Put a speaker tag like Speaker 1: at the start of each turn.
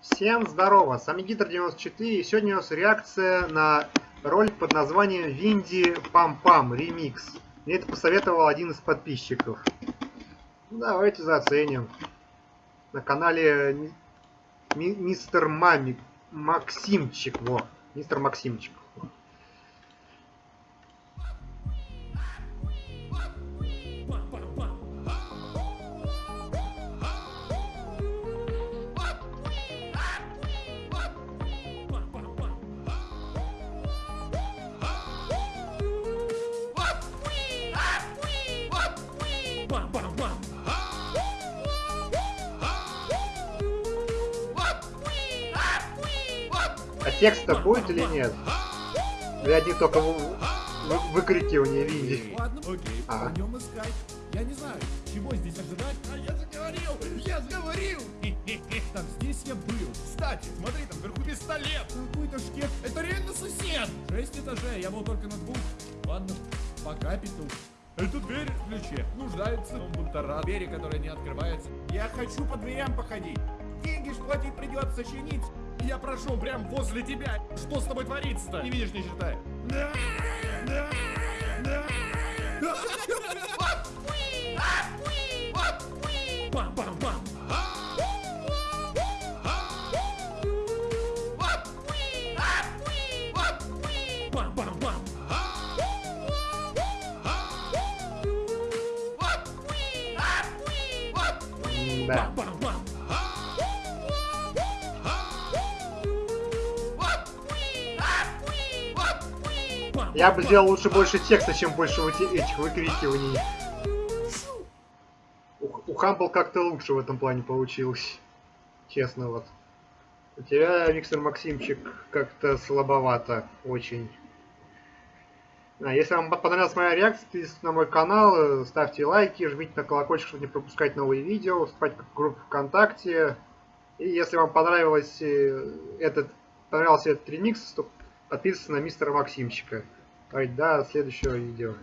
Speaker 1: Всем здорово, с вами Гитр 94 и сегодня у нас реакция на ролик под названием Винди Пам Пам Ремикс. Мне это посоветовал один из подписчиков. Ну, давайте заценим. На канале ми Мистер Мамик Максимчик, во, Мистер Максимчик. А текста будет или нет? Или одни только вы, вы, выкрикивания видеть?
Speaker 2: Ладно, окей,
Speaker 1: А.
Speaker 2: пойдем искать. Я не знаю, чего здесь ожидать. А я заговорил! Я заговорил! Так, здесь я был. Кстати, смотри, там вверху пистолет. Какой-то шкет. Это реально сосед. Шесть этажей, я был только на двух. Ладно, пока, петух. Эта дверь в ключе нуждается в бунтара. Двери, которые не открываются. Я хочу по дверям походить. Деньги ж платить придется чинить. Я прошел прям возле тебя. Что с тобой творится-то? Не видишь, не считай. Бам-бам-бам.
Speaker 1: Да. Я бы сделал лучше больше текста, чем больше вот этих выкрикиваний. У, у Хамбл как-то лучше в этом плане получилось. Честно вот. У тебя, Миксер Максимчик, как-то слабовато очень. А, если вам понравилась моя реакция, подписывайтесь на мой канал, ставьте лайки, жмите на колокольчик, чтобы не пропускать новые видео, вступайте в группу ВКонтакте. И если вам понравилось э, этот, понравился этот ремикс, то подписывайтесь на мистера Максимчика. До следующего видео.